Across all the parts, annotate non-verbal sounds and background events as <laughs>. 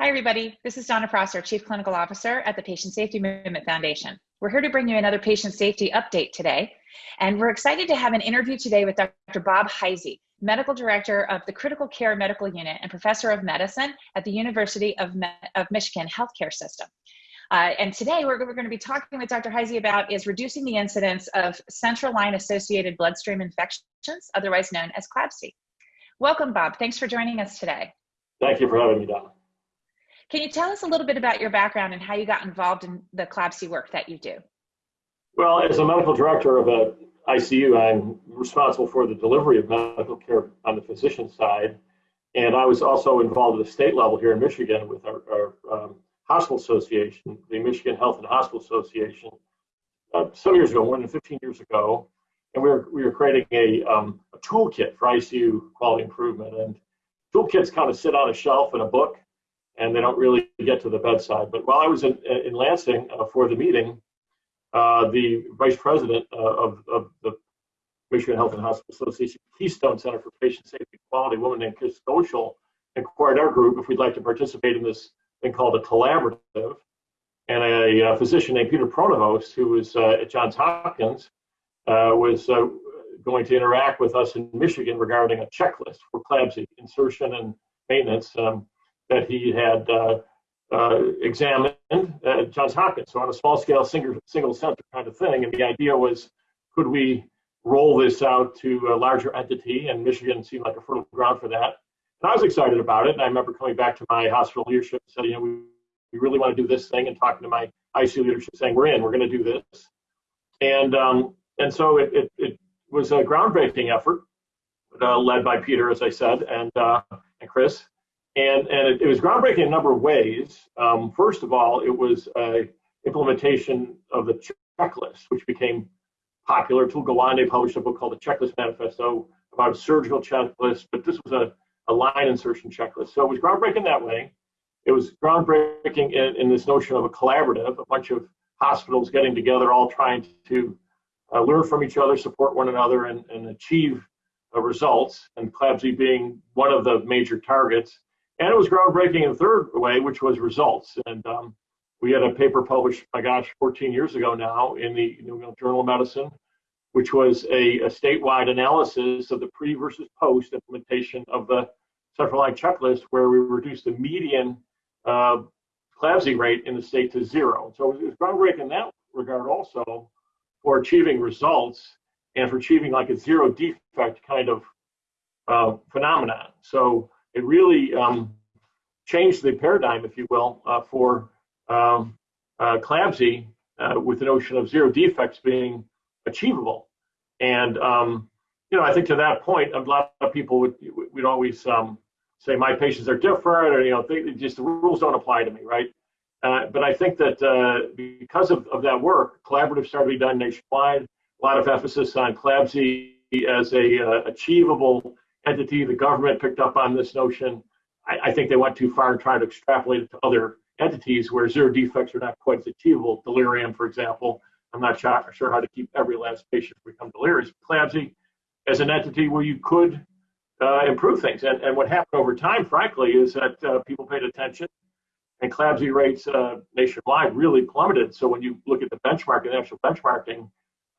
Hi, everybody. This is Donna Prosser, Chief Clinical Officer at the Patient Safety Movement Foundation. We're here to bring you another patient safety update today. And we're excited to have an interview today with Dr. Bob Hyzy, Medical Director of the Critical Care Medical Unit and Professor of Medicine at the University of, Me of Michigan Healthcare System. Uh, and today we're, we're going to be talking with Dr. Hyzy about is reducing the incidence of central line associated bloodstream infections, otherwise known as CLABSI. Welcome, Bob. Thanks for joining us today. Thank you for having me, Donna. Can you tell us a little bit about your background and how you got involved in the CLABSI work that you do? Well, as a medical director of a ICU, I'm responsible for the delivery of medical care on the physician side. And I was also involved at the state level here in Michigan with our, our um, hospital association, the Michigan Health and Hospital Association, uh, some years ago, more than 15 years ago. And we were, we were creating a, um, a toolkit for ICU quality improvement. And toolkits kind of sit on a shelf in a book and they don't really get to the bedside. But while I was in, in Lansing uh, for the meeting, uh, the vice president uh, of, of the Michigan Health and Hospital Association Keystone Center for Patient Safety and Quality, a woman named Chris Goeschel, inquired our group if we'd like to participate in this thing called a collaborative. And a, a physician named Peter Pronovost, who was uh, at Johns Hopkins, uh, was uh, going to interact with us in Michigan regarding a checklist for CLABSI insertion and maintenance. Um, that he had uh, uh, examined at Johns Hopkins. So on a small scale, single, single center kind of thing. And the idea was, could we roll this out to a larger entity? And Michigan seemed like a fertile ground for that. And I was excited about it. And I remember coming back to my hospital leadership and said, you know, we, we really want to do this thing and talking to my ICU leadership saying, we're in, we're going to do this. And, um, and so it, it, it, was a groundbreaking effort uh, led by Peter, as I said, and, uh, and Chris. And, and it, it, was groundbreaking in a number of ways. Um, first of all, it was a implementation of the checklist, which became popular. Atul Gawande published a book called The Checklist Manifesto about a surgical checklist, but this was a, a line insertion checklist. So it was groundbreaking that way. It was groundbreaking in, in this notion of a collaborative, a bunch of hospitals getting together, all trying to uh, learn from each other, support one another, and, and achieve uh, results, and CLABSI being one of the major targets. And it was groundbreaking in a third way, which was results. And um, we had a paper published, my gosh, 14 years ago now in the New England Journal of Medicine, which was a, a statewide analysis of the pre versus post implementation of the central line checklist, where we reduced the median uh, CLABSI rate in the state to zero. So it was groundbreaking in that regard also for achieving results and for achieving like a zero defect kind of uh, phenomenon. So it really um, changed the paradigm, if you will, uh, for um, uh, CLABSI uh, with the notion of zero defects being achievable. And, um, you know, I think to that point, a lot of people would, would always um, say my patients are different or, you know, they, just the rules don't apply to me, right? Uh, but I think that uh, because of, of that work, collaborative started to be done nationwide, a lot of emphasis on CLABSI as a achievable entity. The government picked up on this notion. I, I think they went too far and tried to extrapolate it to other entities where zero defects are not quite as achievable. Delirium, for example, I'm not sure how to keep every last patient become delirious. CLABSI as an entity where you could uh, improve things. And, and what happened over time, frankly, is that uh, people paid attention and CLABSI rates uh, nationwide really plummeted. So when you look at the benchmark, the actual benchmarking,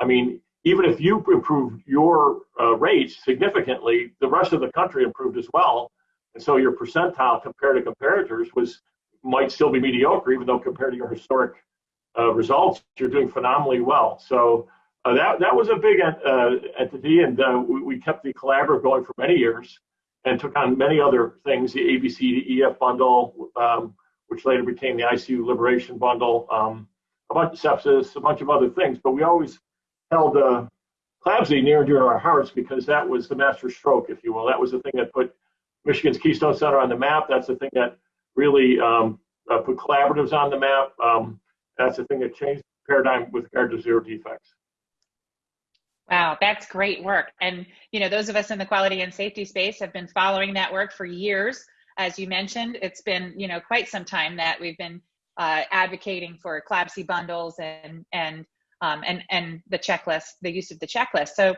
I mean, even if you improved your uh, rates significantly, the rest of the country improved as well. And so your percentile compared to comparators was might still be mediocre, even though compared to your historic uh, results, you're doing phenomenally well. So uh, that that was a big uh, entity, and uh, we, we, kept the collaborative going for many years, and took on many other things, the ABC to EF bundle, um, which later became the ICU Liberation bundle, um, a bunch of sepsis, a bunch of other things. But we always held uh, near and dear to our hearts because that was the master stroke, if you will. That was the thing that put Michigan's Keystone Center on the map. That's the thing that really um, uh, put collaboratives on the map. Um, that's the thing that changed the paradigm with regard to zero defects. Wow, that's great work. And you know, those of us in the quality and safety space have been following that work for years. As you mentioned, it's been you know quite some time that we've been uh, advocating for CLABSI bundles and and um, and and the checklist, the use of the checklist. So,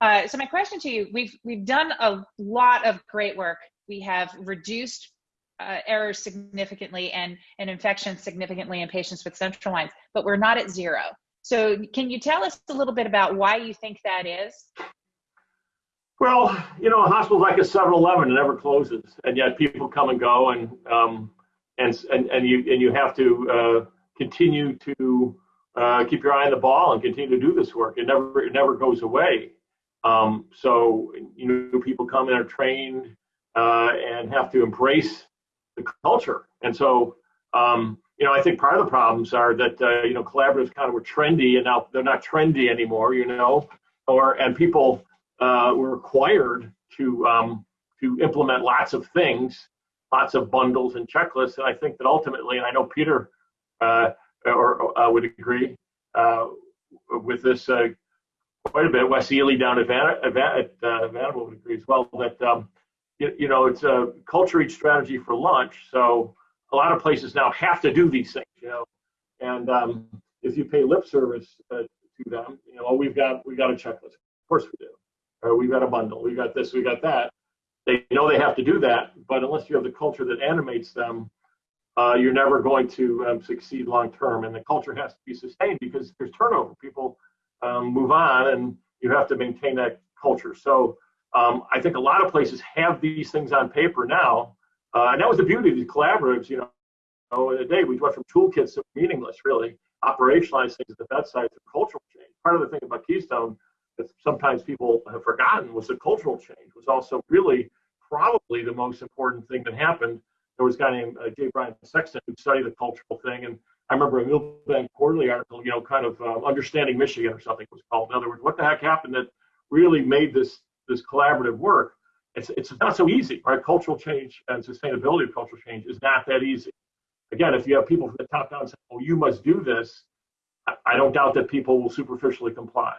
uh, so my question to you: We've we've done a lot of great work. We have reduced uh, errors significantly and, and infections significantly in patients with central lines, but we're not at zero. So can you tell us a little bit about why you think that is? Well, you know, a hospital's like a 7-Eleven; it never closes, and yet people come and go, and um, and and and you and you have to uh, continue to uh, keep your eye on the ball and continue to do this work. It never it never goes away. Um, so you know, people come and are trained uh, and have to embrace the culture, and so um, you know, I think part of the problems are that uh, you know collaboratives kind of were trendy, and now they're not trendy anymore. You know, or and people uh, were required to um, to implement lots of things, lots of bundles and checklists. And I think that ultimately, and I know Peter uh, or uh, would agree uh, with this uh, quite a bit. Wes Ely down at, Van- at uh, Vanderbilt would agree as well that um, you, you, know it's a culture eats strategy for lunch. So a lot of places now have to do these things. You know, and um, if you pay lip service to them, you know, we've got we got a checklist. Of course we do or we've got a bundle, we got this, we got that. They know they have to do that, but unless you have the culture that animates them, uh, you're never going to um, succeed long term. And the culture has to be sustained because there's turnover. People um, move on, and you have to maintain that culture. So um, I think a lot of places have these things on paper now, uh, and that was the beauty of these collaboratives. You know, in the day we went from toolkits to meaningless, really operationalize things at the bedside to cultural change. Part of the thing about Keystone that sometimes people have forgotten was the cultural change was also really probably the most important thing that happened. There was a guy named uh, J. Brian Sexton who studied the cultural thing, and I remember a Milbank Quarterly article, you know, kind of uh, understanding Michigan or something was called. In other words, what the heck happened that really made this this collaborative work? It's it's not so easy, right? Cultural change and sustainability of cultural change is not that easy. Again, if you have people from the top down saying, "Oh, you must do this," I don't doubt that people will superficially comply.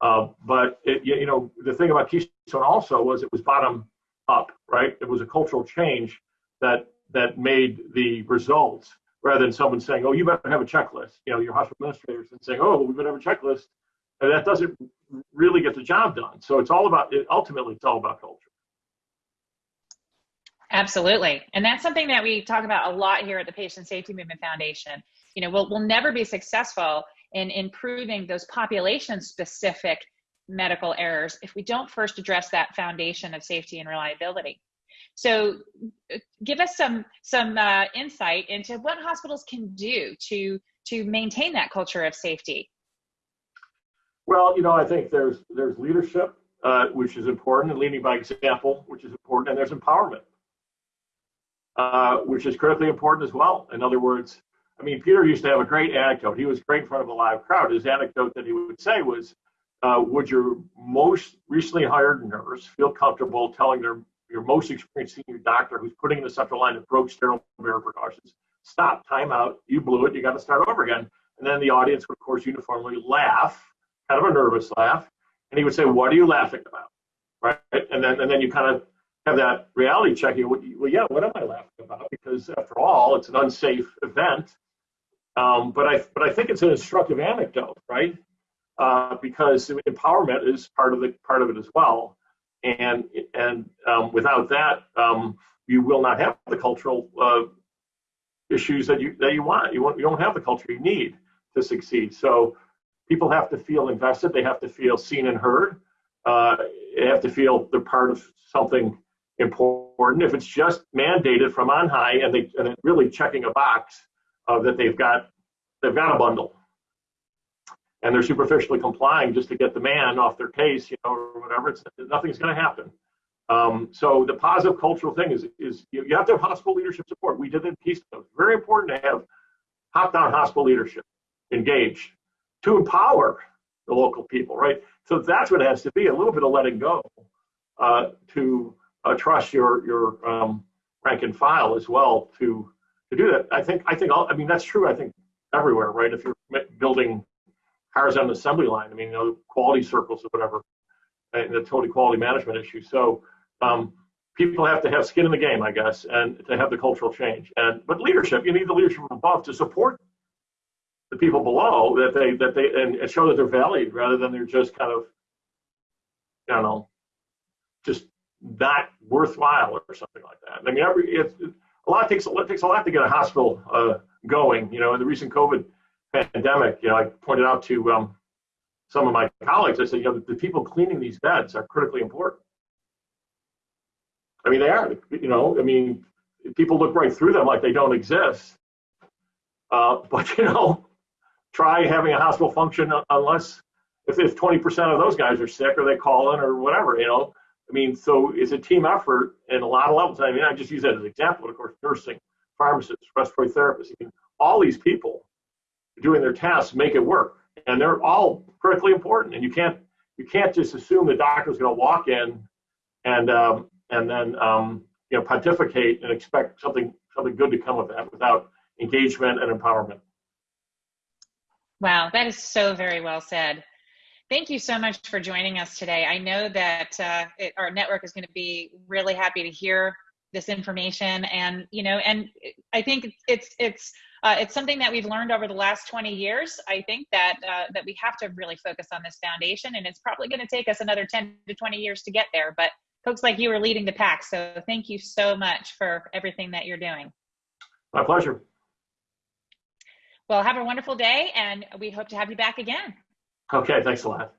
Uh, but it, you know, the thing about Keystone also was it was bottom up, right? It was a cultural change that that made the results rather than someone saying, "Oh, you better have a checklist." You know, your hospital administrators and saying, "Oh, we better have a checklist," and that doesn't really get the job done. So it's all about it, ultimately, it's all about culture. Absolutely, and that's something that we talk about a lot here at the Patient Safety Movement Foundation. You know, we'll we'll never be successful in improving those population specific medical errors if we don't first address that foundation of safety and reliability. So give us some some uh, insight into what hospitals can do to to maintain that culture of safety. Well, you know, I think there's there's leadership, uh, which is important, and leading by example, which is important, and there's empowerment, uh, which is critically important as well. In other words, I mean, Peter used to have a great anecdote. He was great in front of a live crowd. His anecdote that he would say was, uh, "Would your most recently hired nurse feel comfortable telling their your most experienced senior doctor who's putting in the central line that broke sterile barrier precautions, stop, time out, you blew it, you got to start over again." And then the audience would, of course, uniformly laugh, kind of a nervous laugh, and he would say, "What are you laughing about?" Right? And then and then you kind of have that reality check. You, well, yeah, what am I laughing about? Because after all, it's an unsafe event um, but I but I think it's an instructive anecdote, right? Uh, because empowerment is part of the part of it as well, and and um, without that, um, you will not have the cultural uh, issues that you that you want. You want you don't have the culture you need to succeed. So people have to feel invested. They have to feel seen and heard. Uh, they have to feel they're part of something important. If it's just mandated from on high and they and really checking a box uh, that they've got they've got a bundle and they're superficially complying just to get the man off their case, you know, or whatever. It's nothing's going to happen. Um, so the positive cultural thing is is you, have to have hospital leadership support. We did it in Keystone. Very important to have top-down hospital leadership engaged to empower the local people, right? So that's what it has to be—a little bit of letting go uh, to uh, trust your your um, rank and file as well to to do that. I think I think all, I mean that's true. I think everywhere, right? If you're building cars on the assembly line, I mean, you know, quality circles or whatever, and the total quality management issue. So um, people have to have skin in the game, I guess, and to have the cultural change. And but leadership, you need the leadership from above to support the people below that they that they and show that they're valued rather than they're just kind of, I don't know, just not worthwhile or something like that. I mean, every it's a lot takes it takes a lot to get a hospital uh, going. You know, in the recent COVID pandemic, you know, I pointed out to um, some of my colleagues, I said, you know, the, people cleaning these beds are critically important. I mean, they are. You know, I mean, people look right through them like they don't exist. Uh, <laughs> but you know, try having a hospital function unless if, if 20% of those guys are sick or they call in or whatever, you know. I mean, so it's a team effort in a lot of levels. I mean, I just use that as an example. Of course, nursing, pharmacists, respiratory therapists, I mean, all these people doing their tasks make it work, and they're all critically important. And you can't you can't just assume the doctor's going to walk in and um, and then um, you know pontificate and expect something something good to come with that without engagement and empowerment. Wow, that is so very well said. Thank you so much for joining us today. I know that uh, it, our network is going to be really happy to hear this information, and you know, and I think it's it's uh, it's something that we've learned over the last 20 years. I think that uh, that we have to really focus on this foundation, and it's probably going to take us another 10 to 20 years to get there. But folks like you are leading the pack, so thank you so much for everything that you're doing. My pleasure. Well, have a wonderful day, and we hope to have you back again. Okay, thanks a lot.